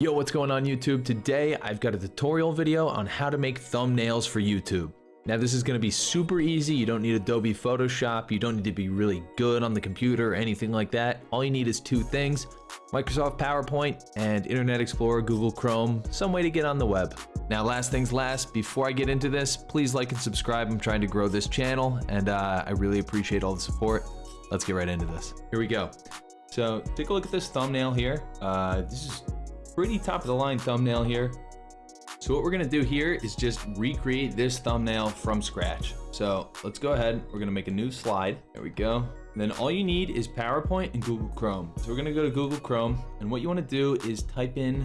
Yo, what's going on YouTube? Today I've got a tutorial video on how to make thumbnails for YouTube. Now this is going to be super easy. You don't need Adobe Photoshop. You don't need to be really good on the computer or anything like that. All you need is two things, Microsoft PowerPoint and Internet Explorer, Google Chrome, some way to get on the web. Now last things last, before I get into this, please like and subscribe. I'm trying to grow this channel and uh, I really appreciate all the support. Let's get right into this. Here we go. So take a look at this thumbnail here. Uh, this is pretty top of the line thumbnail here. So what we're gonna do here is just recreate this thumbnail from scratch. So let's go ahead, we're gonna make a new slide. There we go. And then all you need is PowerPoint and Google Chrome. So we're gonna go to Google Chrome and what you wanna do is type in,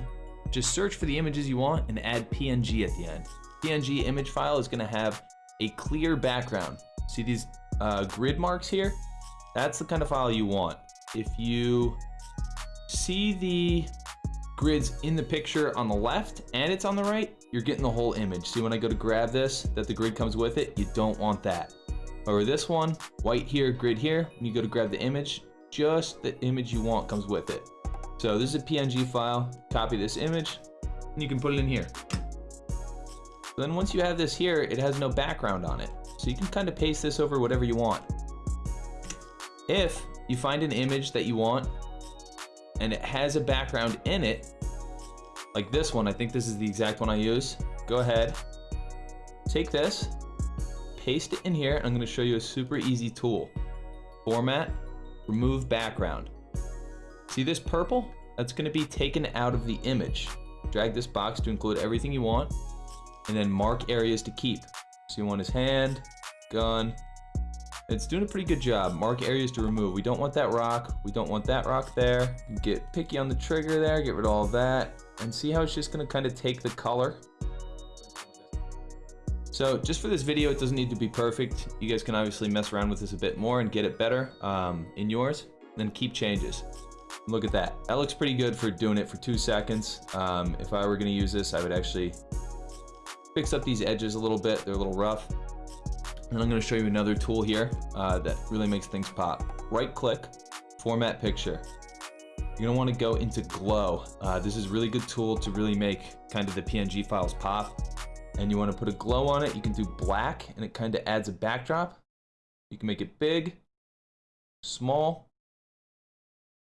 just search for the images you want and add PNG at the end. PNG image file is gonna have a clear background. See these uh, grid marks here? That's the kind of file you want. If you see the grids in the picture on the left and it's on the right, you're getting the whole image. See when I go to grab this, that the grid comes with it, you don't want that. Over this one, white here, grid here, when you go to grab the image, just the image you want comes with it. So this is a PNG file, copy this image, and you can put it in here. Then once you have this here, it has no background on it. So you can kind of paste this over whatever you want. If you find an image that you want and it has a background in it, like this one, I think this is the exact one I use. Go ahead, take this, paste it in here, and I'm gonna show you a super easy tool. Format, remove background. See this purple? That's gonna be taken out of the image. Drag this box to include everything you want, and then mark areas to keep. So you want his hand, gun, it's doing a pretty good job. Mark areas to remove. We don't want that rock. We don't want that rock there. Get picky on the trigger there. Get rid of all of that. And see how it's just going to kind of take the color. So just for this video, it doesn't need to be perfect. You guys can obviously mess around with this a bit more and get it better um, in yours. Then keep changes. Look at that. That looks pretty good for doing it for two seconds. Um, if I were going to use this, I would actually fix up these edges a little bit. They're a little rough. And I'm going to show you another tool here uh, that really makes things pop. Right click, format picture. You're going to want to go into glow. Uh, this is a really good tool to really make kind of the PNG files pop. And you want to put a glow on it. You can do black and it kind of adds a backdrop. You can make it big, small.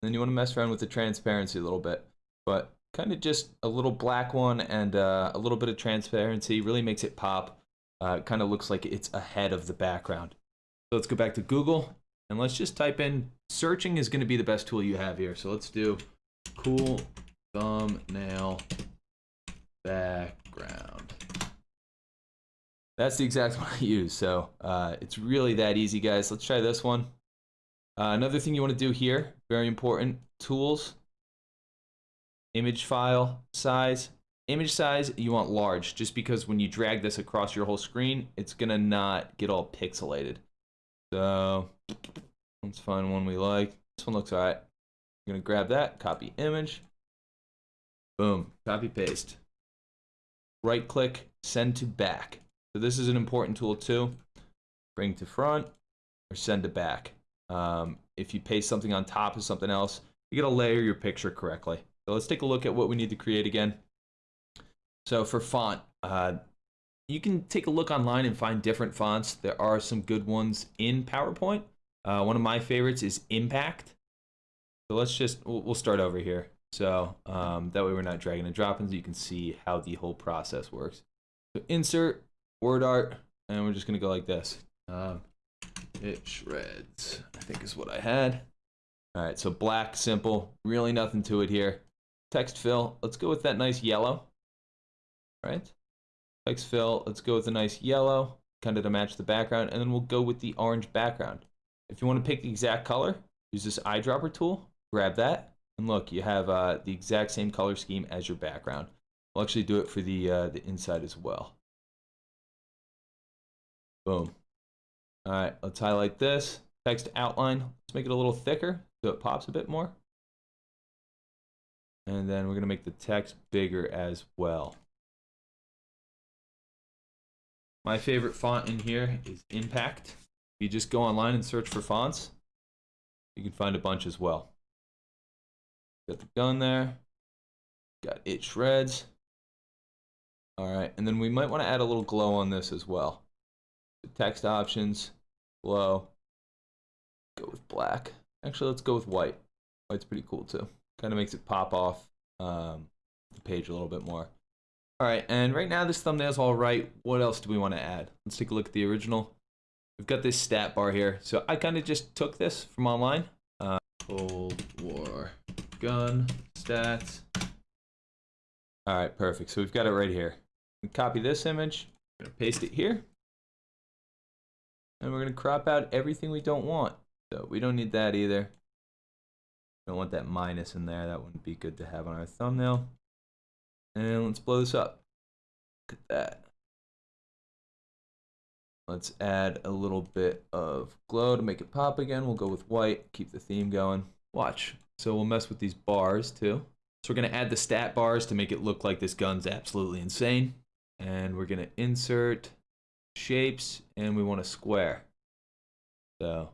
Then you want to mess around with the transparency a little bit. But kind of just a little black one and uh, a little bit of transparency really makes it pop uh, it kind of looks like it's ahead of the background. So let's go back to Google and let's just type in, searching is going to be the best tool you have here. So let's do cool thumbnail background. That's the exact one I use. So uh, it's really that easy, guys. Let's try this one. Uh, another thing you want to do here, very important, tools, image file size, Image size, you want large, just because when you drag this across your whole screen, it's gonna not get all pixelated. So, let's find one we like. This one looks alright. I'm gonna grab that, copy image. Boom, copy paste. Right click, send to back. So this is an important tool too. Bring to front or send to back. Um, if you paste something on top of something else, you gotta layer your picture correctly. So let's take a look at what we need to create again. So for font, uh, you can take a look online and find different fonts. There are some good ones in PowerPoint. Uh, one of my favorites is Impact. So let's just, we'll, we'll start over here. So um, that way we're not dragging and dropping so you can see how the whole process works. So insert, word art, and we're just gonna go like this. Um, it shreds, I think is what I had. All right, so black, simple, really nothing to it here. Text fill, let's go with that nice yellow right? Text fill, let's go with a nice yellow, kind of to match the background, and then we'll go with the orange background. If you want to pick the exact color, use this eyedropper tool, grab that, and look, you have uh, the exact same color scheme as your background. We'll actually do it for the, uh, the inside as well. Boom. All right, let's highlight this. Text outline, let's make it a little thicker so it pops a bit more. And then we're going to make the text bigger as well. My favorite font in here is Impact. You just go online and search for fonts, you can find a bunch as well. Got the gun there. Got it shreds. All right, and then we might want to add a little glow on this as well. Text options, glow. Go with black. Actually, let's go with white. White's pretty cool too. Kind of makes it pop off um, the page a little bit more. All right, and right now this thumbnail's all right. What else do we want to add? Let's take a look at the original. We've got this stat bar here. So I kind of just took this from online. Uh, Cold War gun stats. All right, perfect. So we've got it right here. Copy this image, paste it here. And we're gonna crop out everything we don't want. So we don't need that either. Don't want that minus in there. That wouldn't be good to have on our thumbnail. And let's blow this up. Look at that. Let's add a little bit of glow to make it pop again. We'll go with white, keep the theme going. Watch. So we'll mess with these bars too. So we're gonna add the stat bars to make it look like this gun's absolutely insane. And we're gonna insert shapes and we want a square. So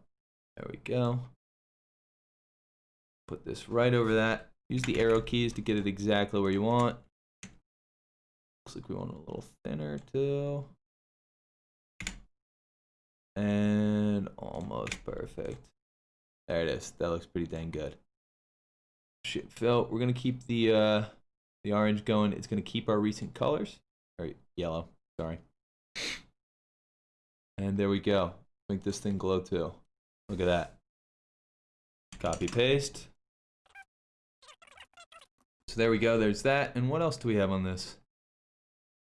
there we go. Put this right over that. Use the arrow keys to get it exactly where you want. Looks like we want a little thinner too. And almost perfect. There it is. That looks pretty dang good. Shape fill. We're gonna keep the uh the orange going. It's gonna keep our recent colors. Or yellow, sorry. And there we go. Make this thing glow too. Look at that. Copy paste. So there we go, there's that. And what else do we have on this?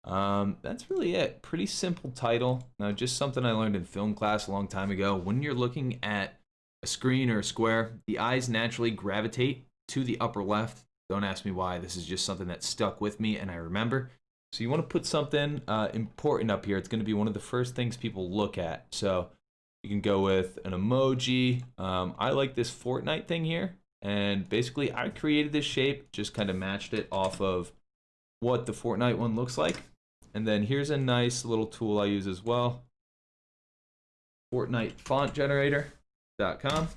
Um, that's really it. Pretty simple title. Now, just something I learned in film class a long time ago. When you're looking at a screen or a square, the eyes naturally gravitate to the upper left. Don't ask me why. This is just something that stuck with me and I remember. So you want to put something uh, important up here. It's going to be one of the first things people look at. So you can go with an emoji. Um, I like this Fortnite thing here. And basically, I created this shape, just kind of matched it off of what the Fortnite one looks like. And then here's a nice little tool I use as well. Fortnite font generator.com.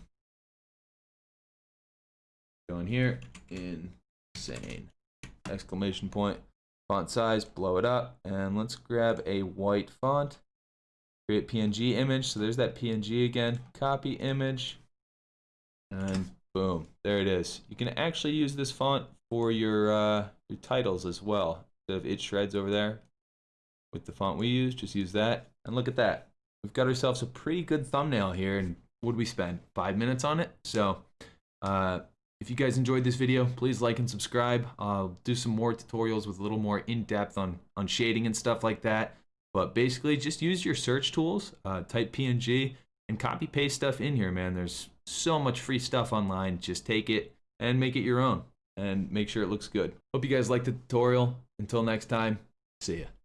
Go in here, insane. Exclamation point, font size, blow it up, and let's grab a white font. Create PNG image, so there's that PNG again. Copy image, and boom, there it is. You can actually use this font for your uh, your titles as well. Of it shreds over there, with the font we use, just use that. And look at that. We've got ourselves a pretty good thumbnail here. And would we spend five minutes on it? So uh, if you guys enjoyed this video, please like and subscribe. I'll do some more tutorials with a little more in-depth on, on shading and stuff like that. But basically, just use your search tools, uh, type PNG, and copy paste stuff in here, man. There's so much free stuff online. Just take it and make it your own and make sure it looks good. Hope you guys liked the tutorial. Until next time, see ya.